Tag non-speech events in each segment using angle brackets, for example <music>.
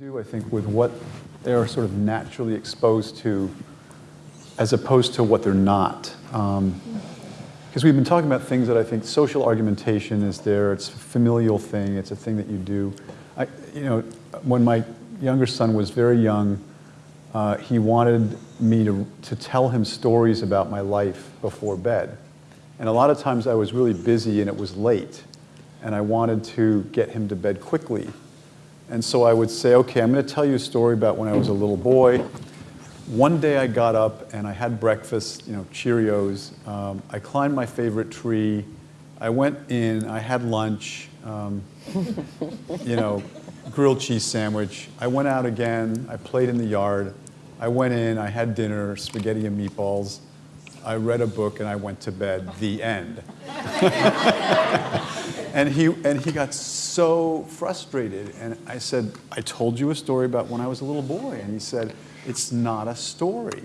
do, I think, with what they're sort of naturally exposed to as opposed to what they're not. Because um, we've been talking about things that I think social argumentation is there, it's a familial thing, it's a thing that you do. I, you know, when my younger son was very young, uh, he wanted me to, to tell him stories about my life before bed. And a lot of times I was really busy and it was late, and I wanted to get him to bed quickly. And so I would say, okay, I'm going to tell you a story about when I was a little boy. One day I got up and I had breakfast, you know, Cheerios. Um, I climbed my favorite tree. I went in, I had lunch, um, <laughs> you know, grilled cheese sandwich. I went out again, I played in the yard. I went in, I had dinner, spaghetti and meatballs. I read a book and I went to bed, the end. <laughs> and, he, and he got so frustrated. And I said, I told you a story about when I was a little boy. And he said, it's not a story.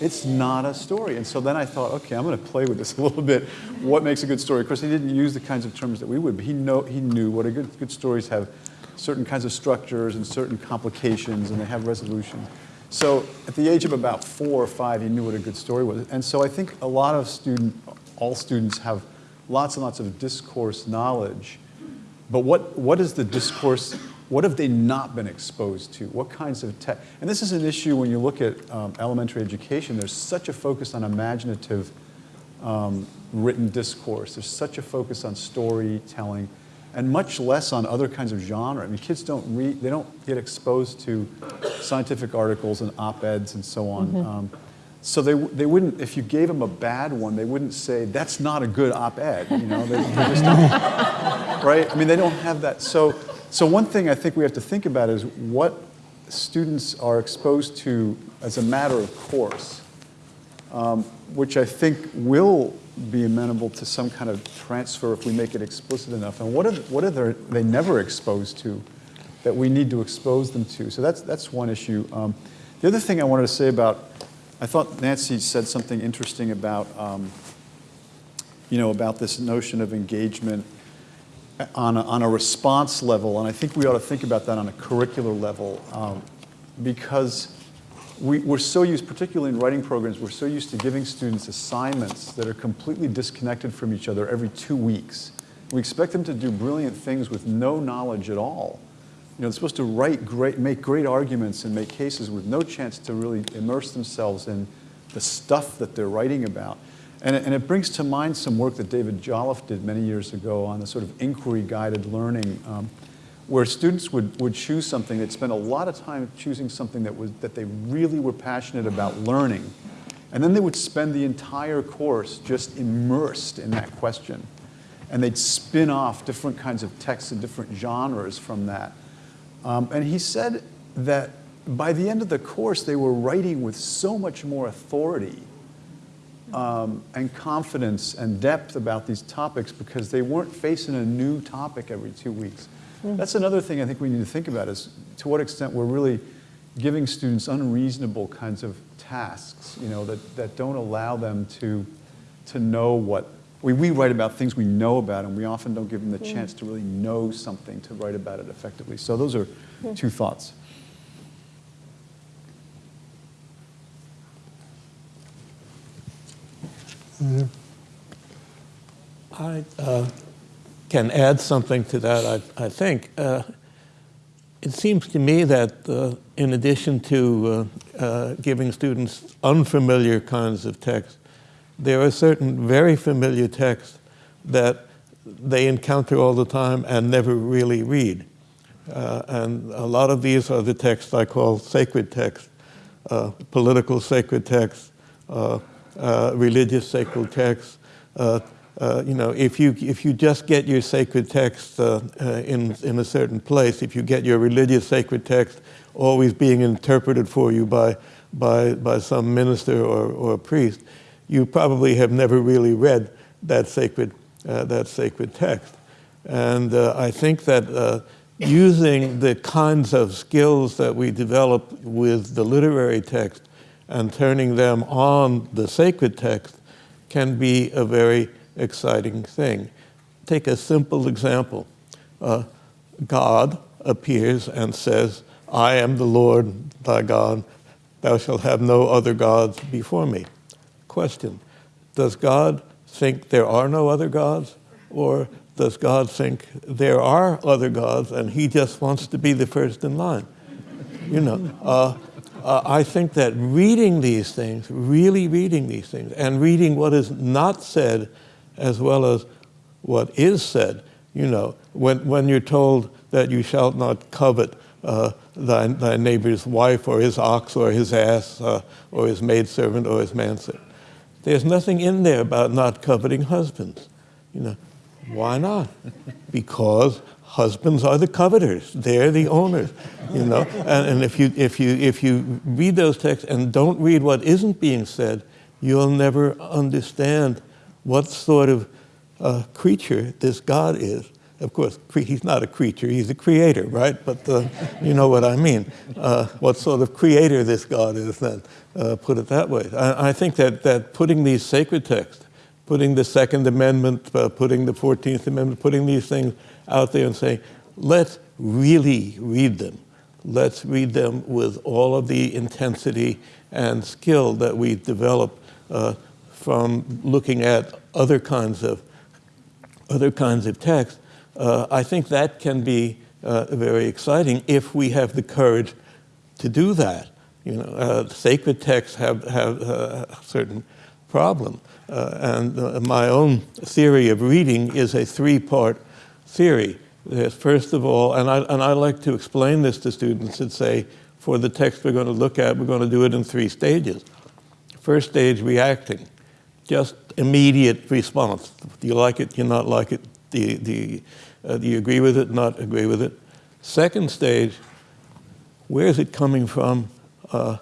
It's not a story. And so then I thought, okay, I'm going to play with this a little bit. What makes a good story? Of course, he didn't use the kinds of terms that we would, but he, know, he knew what a good, good stories have certain kinds of structures and certain complications, and they have resolutions. So at the age of about four or five, he knew what a good story was. And so I think a lot of student, all students have lots and lots of discourse knowledge. But what, what is the discourse, what have they not been exposed to? What kinds of tech? And this is an issue when you look at um, elementary education. There's such a focus on imaginative um, written discourse. There's such a focus on storytelling and much less on other kinds of genre. I mean, kids don't read, they don't get exposed to scientific articles and op-eds and so on. Mm -hmm. um, so they, they wouldn't, if you gave them a bad one, they wouldn't say, that's not a good op-ed, you know, they, they just <laughs> right? I mean, they don't have that. So, so one thing I think we have to think about is what students are exposed to as a matter of course, um, which I think will be amenable to some kind of transfer if we make it explicit enough? And what are, what are they never exposed to that we need to expose them to? So that's, that's one issue. Um, the other thing I wanted to say about, I thought Nancy said something interesting about, um, you know, about this notion of engagement on a, on a response level, and I think we ought to think about that on a curricular level um, because we, we're so used, particularly in writing programs, we're so used to giving students assignments that are completely disconnected from each other every two weeks. We expect them to do brilliant things with no knowledge at all. You know, they're supposed to write great, make great arguments and make cases with no chance to really immerse themselves in the stuff that they're writing about. And it, and it brings to mind some work that David Jolliffe did many years ago on the sort of inquiry-guided learning. Um, where students would, would choose something, they'd spend a lot of time choosing something that, was, that they really were passionate about learning. And then they would spend the entire course just immersed in that question. And they'd spin off different kinds of texts and different genres from that. Um, and he said that by the end of the course, they were writing with so much more authority um, and confidence and depth about these topics because they weren't facing a new topic every two weeks. Mm. That's another thing I think we need to think about is to what extent we're really giving students unreasonable kinds of tasks, you know, that, that don't allow them to, to know what, we, we write about things we know about and we often don't give them the mm. chance to really know something to write about it effectively. So those are mm. two thoughts. I, uh, can add something to that, I, I think. Uh, it seems to me that uh, in addition to uh, uh, giving students unfamiliar kinds of text, there are certain very familiar texts that they encounter all the time and never really read. Uh, and a lot of these are the texts I call sacred texts, uh, political sacred texts, religious sacred texts, uh, you know, if you, if you just get your sacred text uh, uh, in, in a certain place, if you get your religious sacred text always being interpreted for you by, by, by some minister or, or priest, you probably have never really read that sacred, uh, that sacred text. And uh, I think that using the kinds of skills that we develop with the literary text and turning them on the sacred text can be a very exciting thing. Take a simple example. Uh, God appears and says, I am the Lord thy God. Thou shalt have no other gods before me. Question Does God think there are no other gods? Or does God think there are other gods and he just wants to be the first in line? You know, uh, uh, I think that reading these things, really reading these things, and reading what is not said as well as what is said, you know, when, when you're told that you shalt not covet uh, thy, thy neighbor's wife or his ox or his ass uh, or his maidservant or his manservant. There's nothing in there about not coveting husbands. You know, why not? Because husbands are the coveters. They're the owners. You know, and, and if you if you if you read those texts and don't read what isn't being said, you'll never understand what sort of uh, creature this God is. Of course, he's not a creature, he's a creator, right? But uh, you know what I mean. Uh, what sort of creator this God is, then, uh, put it that way. I, I think that, that putting these sacred texts, putting the Second Amendment, uh, putting the 14th Amendment, putting these things out there and saying, let's really read them. Let's read them with all of the intensity and skill that we develop uh, from looking at other kinds of other kinds of text, uh, I think that can be uh, very exciting if we have the courage to do that. You know, uh, sacred texts have, have uh, a certain problem. Uh, and uh, my own theory of reading is a three-part theory. There's first of all, and I, and I like to explain this to students and say, for the text we're going to look at, we're going to do it in three stages. First stage, reacting just immediate response. Do you like it? Do you not like it? Do you, do you, uh, do you agree with it? Not agree with it? Second stage, where is it coming from? Uh,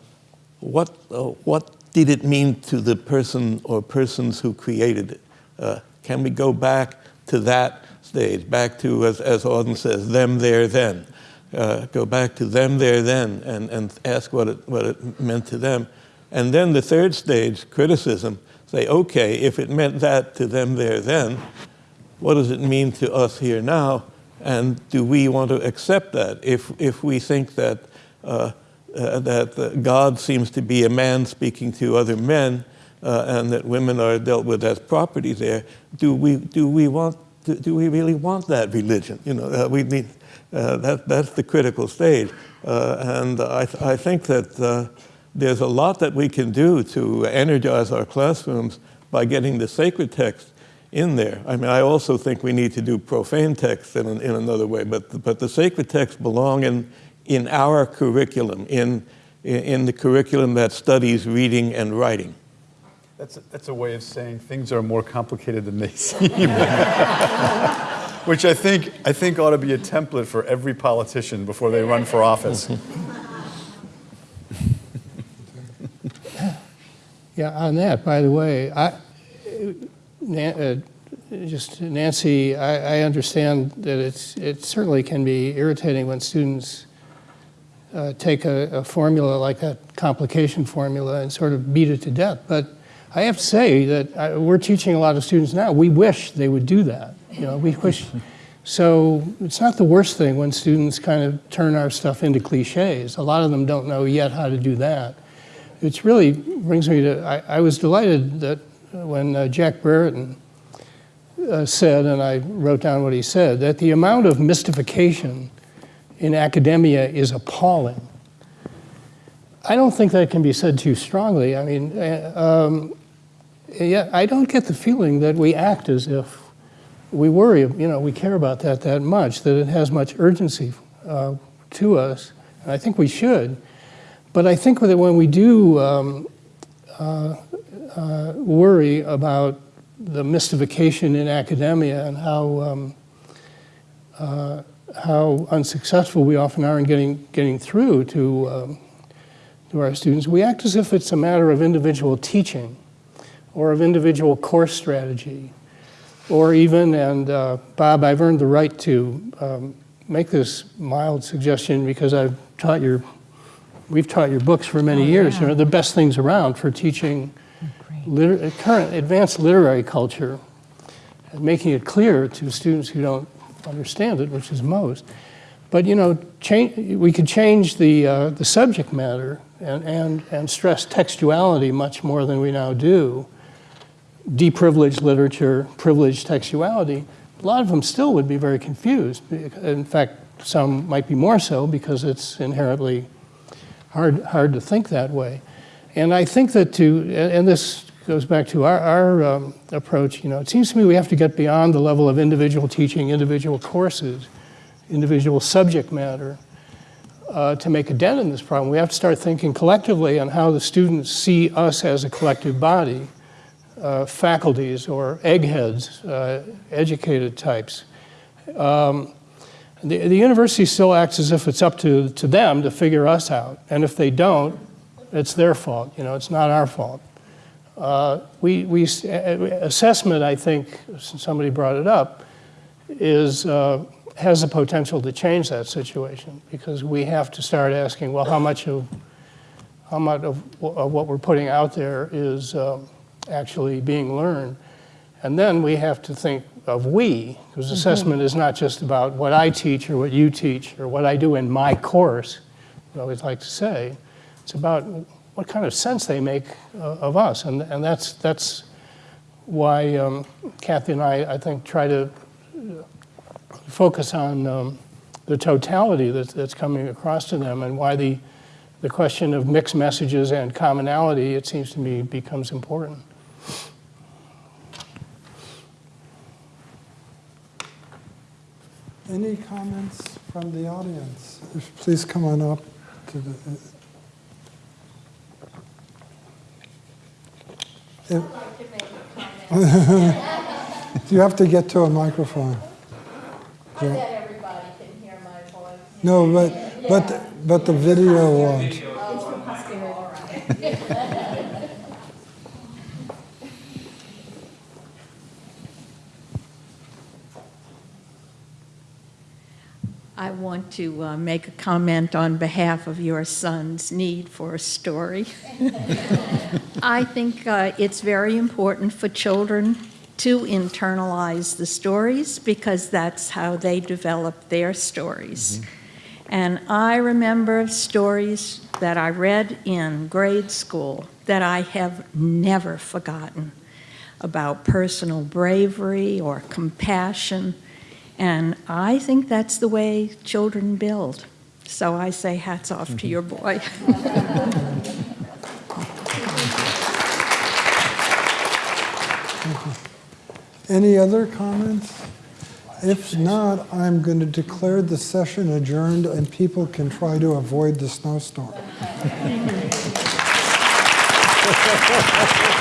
what, uh, what did it mean to the person or persons who created it? Uh, can we go back to that stage, back to, as, as Auden says, them, there, then? Uh, go back to them, there, then, and, and ask what it, what it meant to them. And then the third stage, criticism, say, okay, if it meant that to them there then, what does it mean to us here now? And do we want to accept that? If, if we think that, uh, uh, that uh, God seems to be a man speaking to other men uh, and that women are dealt with as property there, do we, do we, want, do, do we really want that religion? You know, uh, we need, uh, that, that's the critical stage. and I, I think that there's a lot that we can do to energize our classrooms by getting the sacred text in there. I mean, I also think we need to do profane text in, in another way, but, but the sacred texts belong in, in our curriculum, in, in the curriculum that studies reading and writing. That's a, that's a way of saying things are more complicated than they <laughs> seem. <laughs> Which I think, I think ought to be a template for every politician before they run for office. <laughs> Yeah, on that, by the way, I, uh, just Nancy, I, I, understand that it's, it certainly can be irritating when students uh, take a, a, formula like that complication formula and sort of beat it to death. But I have to say that I, we're teaching a lot of students now. We wish they would do that. You know, we wish. <laughs> So it's not the worst thing when students kind of turn our stuff into cliches. A lot of them don't know yet how to do that it really brings me to, I, I was delighted that when uh, Jack Brereton uh, said, and I wrote down what he said, that the amount of mystification in academia is appalling. I don't think that can be said too strongly. I mean, uh, um, yeah, I don't get the feeling that we act as if we worry, you know, we care about that that much, that it has much urgency uh, to us, and I think we should. But I think that when we do um, uh, uh, worry about the mystification in academia and how um, uh, how unsuccessful we often are in getting getting through to um, to our students, we act as if it's a matter of individual teaching, or of individual course strategy, or even and uh, Bob, I've earned the right to um, make this mild suggestion because I've taught your we've taught your books for many oh, years. Yeah. You know, the best things around for teaching liter current advanced literary culture and making it clear to students who don't understand it, which is most. But you know, change, we could change the uh, the subject matter and, and and stress textuality much more than we now do. Deprivileged literature, privileged textuality. A lot of them still would be very confused. In fact, some might be more so because it's inherently hard hard to think that way. And I think that to and this goes back to our, our um, approach. You know, it seems to me we have to get beyond the level of individual teaching, individual courses individual subject matter uh, to make a dent in this problem. We have to start thinking collectively on how the students see us as a collective body, uh, faculties or eggheads, uh, educated types. Um, the, the university still acts as if it's up to, to them to figure us out. And if they don't, it's their fault. You know, it's not our fault. Uh, we, we, assessment, I think, since somebody brought it up, is uh, has the potential to change that situation because we have to start asking, well, how much of how much of, of what we're putting out there is um, actually being learned, and then we have to think of we, because assessment is not just about what I teach or what you teach or what I do in my course. I always like to say, it's about what kind of sense they make uh, of us, and and that's that's why um, Kathy and I, I think, try to focus on um, the totality that's, that's coming across to them and why the, the question of mixed messages and commonality, it seems to me, becomes important. Any comments from the audience? Please come on up to the. Uh, if- <laughs> You have to get to a microphone. I bet everybody can hear my voice. No, but, but, but the video won't. Oh, <laughs> It's from posterity. I want to uh, make a comment on behalf of your son's need for a story. <laughs> I think uh, it's very important for children to internalize the stories because that's how they develop their stories. And I remember stories that I read in grade school that I have never forgotten about personal bravery or compassion. And I think that's the way children build. So I say hats off to mm-hmm. your boy. <laughs> Any other comments? If not, I'm going to declare the session adjourned and people can try to avoid the snowstorm. <laughs>